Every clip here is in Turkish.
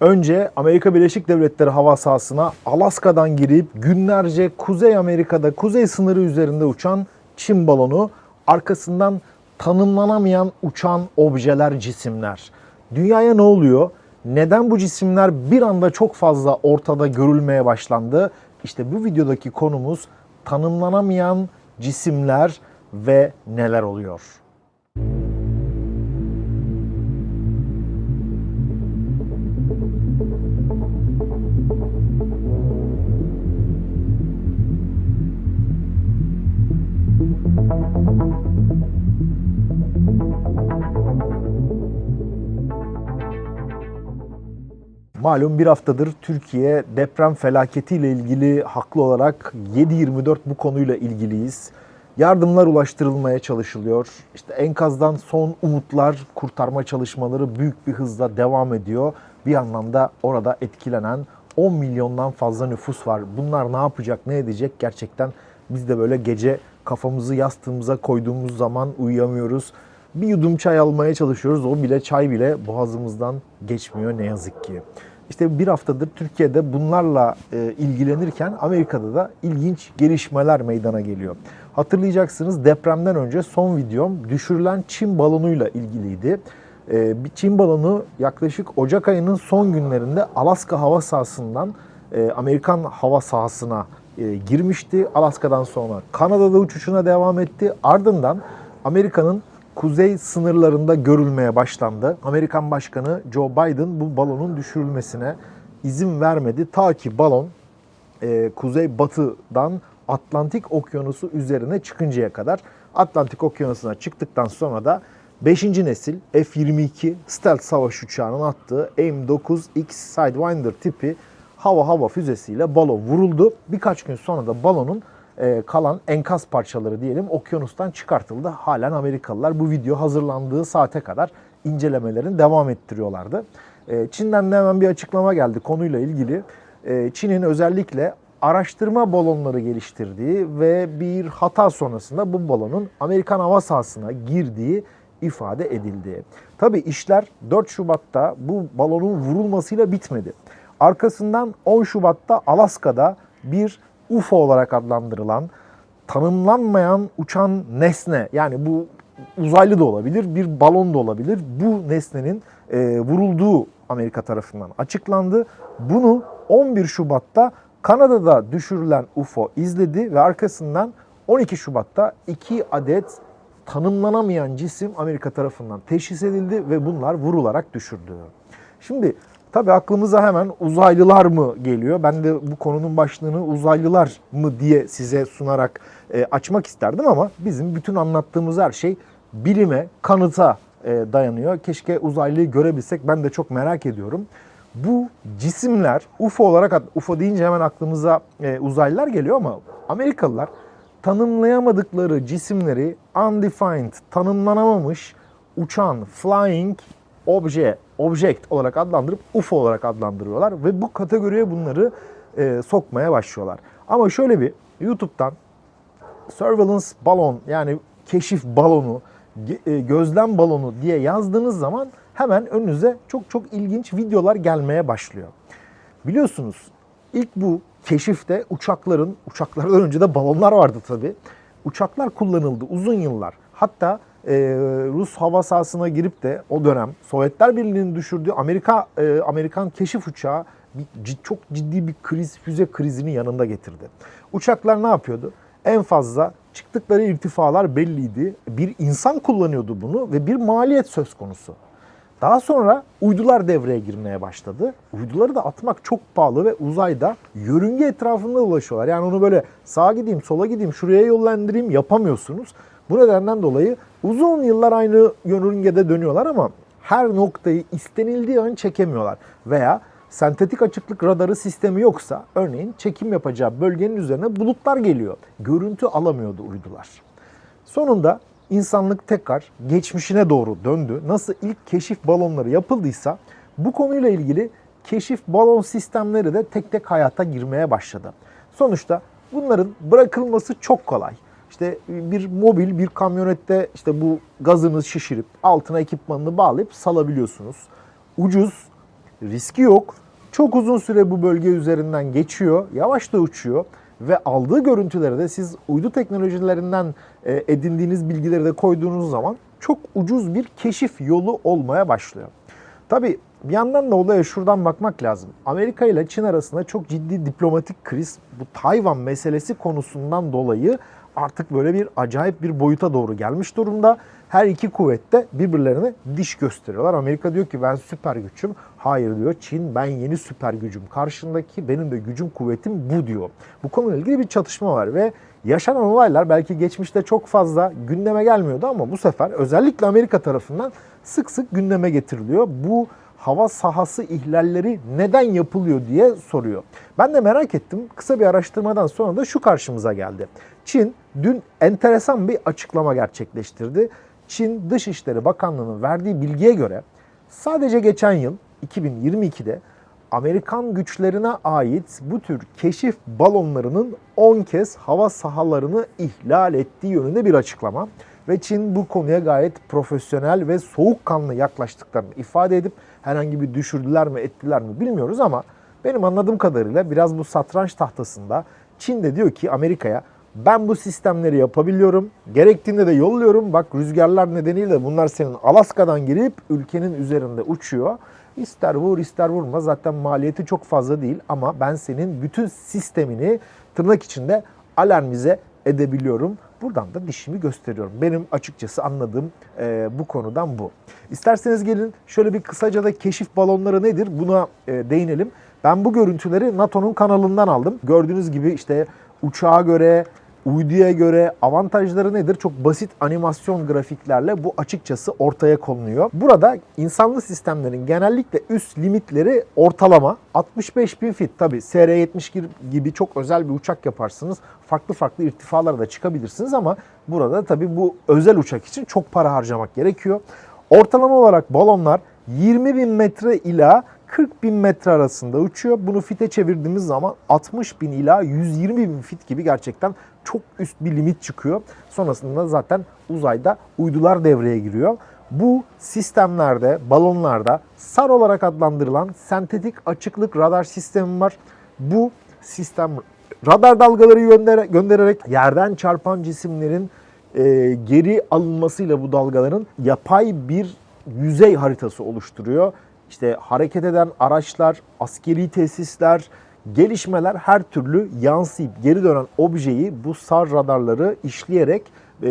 Önce Amerika Birleşik Devletleri hava sahasına Alaska'dan girip günlerce Kuzey Amerika'da kuzey sınırı üzerinde uçan Çin balonu, arkasından tanımlanamayan uçan objeler, cisimler. Dünyaya ne oluyor? Neden bu cisimler bir anda çok fazla ortada görülmeye başlandı? İşte bu videodaki konumuz tanımlanamayan cisimler ve neler oluyor? Malum bir haftadır Türkiye deprem felaketiyle ilgili haklı olarak 7-24 bu konuyla ilgiliyiz. Yardımlar ulaştırılmaya çalışılıyor. İşte enkazdan son umutlar, kurtarma çalışmaları büyük bir hızla devam ediyor. Bir anlamda orada etkilenen 10 milyondan fazla nüfus var. Bunlar ne yapacak, ne edecek gerçekten biz de böyle gece kafamızı yastığımıza koyduğumuz zaman uyuyamıyoruz. Bir yudum çay almaya çalışıyoruz. O bile çay bile boğazımızdan geçmiyor ne yazık ki. İşte bir haftadır Türkiye'de bunlarla e, ilgilenirken Amerika'da da ilginç gelişmeler meydana geliyor. Hatırlayacaksınız depremden önce son videom düşürülen Çin balonuyla ilgiliydi. E, bir Çin balonu yaklaşık Ocak ayının son günlerinde Alaska hava sahasından e, Amerikan hava sahasına e, girmişti. Alaska'dan sonra Kanada'da uçuşuna devam etti. Ardından Amerika'nın kuzey sınırlarında görülmeye başlandı. Amerikan Başkanı Joe Biden bu balonun düşürülmesine izin vermedi. Ta ki balon e, kuzey batıdan Atlantik Okyanusu üzerine çıkıncaya kadar. Atlantik Okyanusu'na çıktıktan sonra da 5. nesil F-22 stealth savaş uçağının attığı AIM-9X Sidewinder tipi hava hava füzesiyle balon vuruldu. Birkaç gün sonra da balonun e, kalan enkaz parçaları diyelim okyanustan çıkartıldı. Halen Amerikalılar bu video hazırlandığı saate kadar incelemelerini devam ettiriyorlardı. E, Çin'den de hemen bir açıklama geldi konuyla ilgili. E, Çin'in özellikle araştırma balonları geliştirdiği ve bir hata sonrasında bu balonun Amerikan hava sahasına girdiği ifade edildi. Tabi işler 4 Şubat'ta bu balonun vurulmasıyla bitmedi. Arkasından 10 Şubat'ta Alaska'da bir UFO olarak adlandırılan tanımlanmayan uçan nesne yani bu uzaylı da olabilir, bir balon da olabilir. Bu nesnenin e, vurulduğu Amerika tarafından açıklandı. Bunu 11 Şubat'ta Kanada'da düşürülen UFO izledi ve arkasından 12 Şubat'ta iki adet tanımlanamayan cisim Amerika tarafından teşhis edildi ve bunlar vurularak düşürdü. Şimdi Tabii aklımıza hemen uzaylılar mı geliyor? Ben de bu konunun başlığını uzaylılar mı diye size sunarak e, açmak isterdim ama bizim bütün anlattığımız her şey bilime, kanıta e, dayanıyor. Keşke uzaylıyı görebilsek ben de çok merak ediyorum. Bu cisimler UFO olarak, UFO deyince hemen aklımıza e, uzaylılar geliyor ama Amerikalılar tanımlayamadıkları cisimleri undefined, tanımlanamamış uçan, flying obje, object olarak adlandırıp UFO olarak adlandırıyorlar ve bu kategoriye bunları e, sokmaya başlıyorlar. Ama şöyle bir YouTube'dan surveillance balon yani keşif balonu, e, gözlem balonu diye yazdığınız zaman hemen önünüze çok çok ilginç videolar gelmeye başlıyor. Biliyorsunuz ilk bu keşifte uçakların, uçaklardan önce de balonlar vardı tabii. Uçaklar kullanıldı uzun yıllar. Hatta e, Rus hava sahasına girip de o dönem Sovyetler Birliği'nin düşürdüğü Amerika e, Amerikan keşif uçağı bir, çok ciddi bir kriz, füze krizini yanında getirdi. Uçaklar ne yapıyordu? En fazla çıktıkları irtifalar belliydi. Bir insan kullanıyordu bunu ve bir maliyet söz konusu. Daha sonra uydular devreye girmeye başladı. Uyduları da atmak çok pahalı ve uzayda yörünge etrafında ulaşıyorlar. Yani onu böyle sağa gideyim, sola gideyim, şuraya yollandırayım yapamıyorsunuz. Bu nedenden dolayı uzun yıllar aynı yörüngede dönüyorlar ama her noktayı istenildiği an çekemiyorlar. Veya sentetik açıklık radarı sistemi yoksa örneğin çekim yapacağı bölgenin üzerine bulutlar geliyor. Görüntü alamıyordu uydular. Sonunda insanlık tekrar geçmişine doğru döndü. Nasıl ilk keşif balonları yapıldıysa bu konuyla ilgili keşif balon sistemleri de tek tek hayata girmeye başladı. Sonuçta bunların bırakılması çok kolay. İşte bir mobil bir kamyonette işte bu gazını şişirip altına ekipmanını bağlayıp salabiliyorsunuz. Ucuz, riski yok. Çok uzun süre bu bölge üzerinden geçiyor. Yavaş da uçuyor ve aldığı görüntüleri de siz uydu teknolojilerinden e, edindiğiniz bilgileri de koyduğunuz zaman çok ucuz bir keşif yolu olmaya başlıyor. Tabii bir yandan da olaya şuradan bakmak lazım. Amerika ile Çin arasında çok ciddi diplomatik kriz bu Tayvan meselesi konusundan dolayı artık böyle bir acayip bir boyuta doğru gelmiş durumda. Her iki kuvvet de birbirlerine diş gösteriyorlar. Amerika diyor ki ben süper güçüm. Hayır diyor Çin ben yeni süper gücüm. Karşındaki benim de gücüm kuvvetim bu diyor. Bu konuyla ilgili bir çatışma var ve yaşanan olaylar belki geçmişte çok fazla gündeme gelmiyordu ama bu sefer özellikle Amerika tarafından sık sık gündeme getiriliyor. Bu hava sahası ihlalleri neden yapılıyor diye soruyor. Ben de merak ettim. Kısa bir araştırmadan sonra da şu karşımıza geldi. Çin dün enteresan bir açıklama gerçekleştirdi. Çin Dışişleri Bakanlığı'nın verdiği bilgiye göre sadece geçen yıl 2022'de Amerikan güçlerine ait bu tür keşif balonlarının 10 kez hava sahalarını ihlal ettiği yönünde bir açıklama. Ve Çin bu konuya gayet profesyonel ve soğukkanlı yaklaştıklarını ifade edip herhangi bir düşürdüler mi ettiler mi bilmiyoruz ama benim anladığım kadarıyla biraz bu satranç tahtasında Çin de diyor ki Amerika'ya ben bu sistemleri yapabiliyorum. Gerektiğinde de yolluyorum. Bak rüzgarlar nedeniyle bunlar senin Alaska'dan girip ülkenin üzerinde uçuyor. İster vur ister vurma zaten maliyeti çok fazla değil ama ben senin bütün sistemini tırnak içinde alarmize edebiliyorum. Buradan da dişimi gösteriyorum. Benim açıkçası anladığım e, bu konudan bu. İsterseniz gelin şöyle bir kısaca da keşif balonları nedir buna e, değinelim. Ben bu görüntüleri NATO'nun kanalından aldım. Gördüğünüz gibi işte uçağa göre, uyduya göre avantajları nedir? Çok basit animasyon grafiklerle bu açıkçası ortaya konuluyor. Burada insanlı sistemlerin genellikle üst limitleri ortalama 65 bin fit. Tabi SR-70 gibi çok özel bir uçak yaparsınız. Farklı farklı irtifalara da çıkabilirsiniz ama burada tabi bu özel uçak için çok para harcamak gerekiyor. Ortalama olarak balonlar 20 bin metre ila 40 bin metre arasında uçuyor. Bunu fite çevirdiğimiz zaman 60 bin ila 120 bin fit gibi gerçekten çok üst bir limit çıkıyor. Sonrasında zaten uzayda uydular devreye giriyor. Bu sistemlerde, balonlarda SAR olarak adlandırılan sentetik açıklık radar sistemi var. Bu sistem radar dalgaları göndererek yerden çarpan cisimlerin e, geri alınmasıyla bu dalgaların yapay bir yüzey haritası oluşturuyor işte hareket eden araçlar, askeri tesisler, gelişmeler her türlü yansıyıp geri dönen objeyi bu SAR radarları işleyerek e,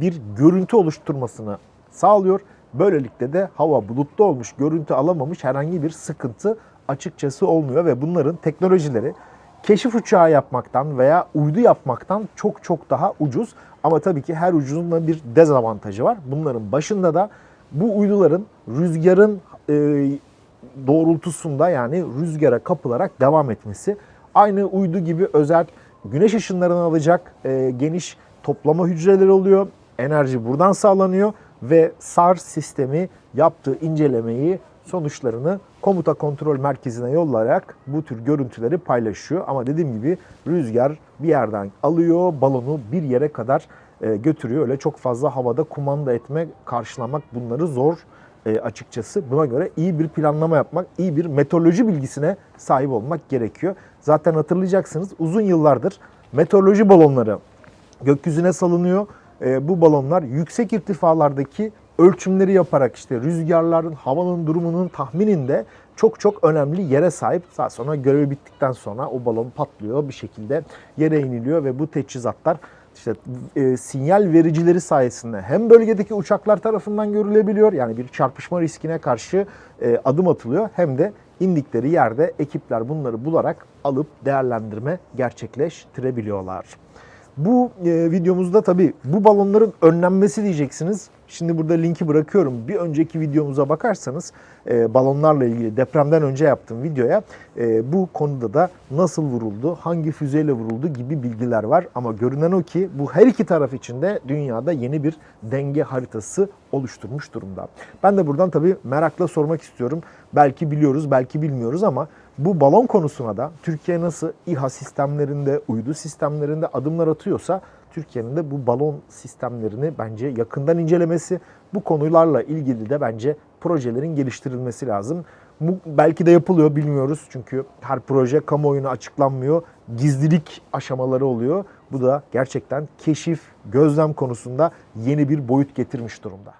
bir görüntü oluşturmasını sağlıyor. Böylelikle de hava bulutlu olmuş, görüntü alamamış herhangi bir sıkıntı açıkçası olmuyor ve bunların teknolojileri keşif uçağı yapmaktan veya uydu yapmaktan çok çok daha ucuz. Ama tabii ki her ucuzun da bir dezavantajı var. Bunların başında da bu uyduların rüzgarın e, doğrultusunda yani rüzgara kapılarak devam etmesi. Aynı uydu gibi özel güneş ışınlarını alacak e, geniş toplama hücreleri oluyor. Enerji buradan sağlanıyor ve SAR sistemi yaptığı incelemeyi sonuçlarını komuta kontrol merkezine yollayarak bu tür görüntüleri paylaşıyor. Ama dediğim gibi rüzgar bir yerden alıyor, balonu bir yere kadar e, götürüyor. Öyle çok fazla havada kumanda etme, karşılamak bunları zor e, açıkçası. Buna göre iyi bir planlama yapmak, iyi bir meteoroloji bilgisine sahip olmak gerekiyor. Zaten hatırlayacaksınız uzun yıllardır meteoroloji balonları gökyüzüne salınıyor. E, bu balonlar yüksek irtifalardaki ölçümleri yaparak işte rüzgarların, havanın durumunun tahmininde çok çok önemli yere sahip. Daha sonra görevi bittikten sonra o balon patlıyor bir şekilde yere iniliyor ve bu teçhizatlar işte e, sinyal vericileri sayesinde hem bölgedeki uçaklar tarafından görülebiliyor yani bir çarpışma riskine karşı e, adım atılıyor hem de indikleri yerde ekipler bunları bularak alıp değerlendirme gerçekleştirebiliyorlar. Bu e, videomuzda tabii bu balonların önlenmesi diyeceksiniz. Şimdi burada linki bırakıyorum. Bir önceki videomuza bakarsanız e, balonlarla ilgili depremden önce yaptığım videoya e, bu konuda da nasıl vuruldu, hangi füzeyle vuruldu gibi bilgiler var. Ama görünen o ki bu her iki taraf için de dünyada yeni bir denge haritası oluşturmuş durumda. Ben de buradan tabii merakla sormak istiyorum. Belki biliyoruz, belki bilmiyoruz ama bu balon konusuna da Türkiye nasıl İHA sistemlerinde, uydu sistemlerinde adımlar atıyorsa Türkiye'nin de bu balon sistemlerini bence yakından incelemesi, bu konularla ilgili de bence projelerin geliştirilmesi lazım. Bu belki de yapılıyor bilmiyoruz çünkü her proje kamuoyuna açıklanmıyor. Gizlilik aşamaları oluyor. Bu da gerçekten keşif, gözlem konusunda yeni bir boyut getirmiş durumda.